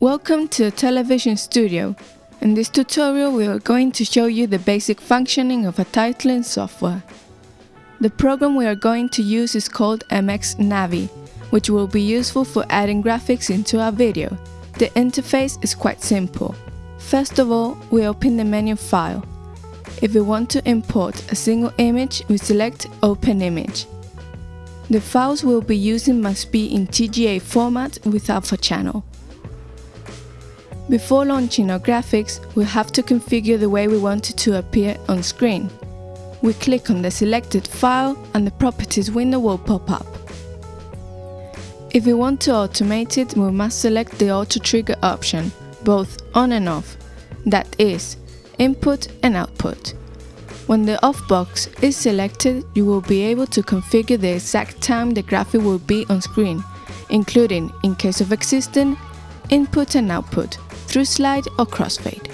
Welcome to Television Studio. In this tutorial we are going to show you the basic functioning of a titling software. The program we are going to use is called MX Navi, which will be useful for adding graphics into our video. The interface is quite simple. First of all, we open the menu File. If we want to import a single image, we select Open Image. The files we'll be using must be in TGA format with alpha channel. Before launching our graphics, we have to configure the way we want it to appear on screen. We click on the selected file and the properties window will pop up. If we want to automate it, we must select the auto trigger option, both on and off, that is, input and output. When the off box is selected, you will be able to configure the exact time the graphic will be on screen, including, in case of existing, input and output, through slide or crossfade.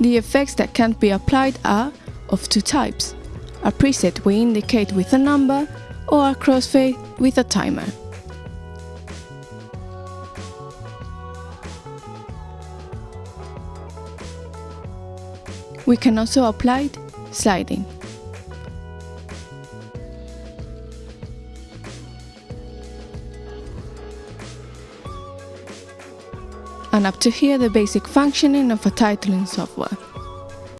The effects that can't be applied are of two types. A preset we indicate with a number or a crossfade with a timer. We can also apply sliding. And up to here the basic functioning of a titling software.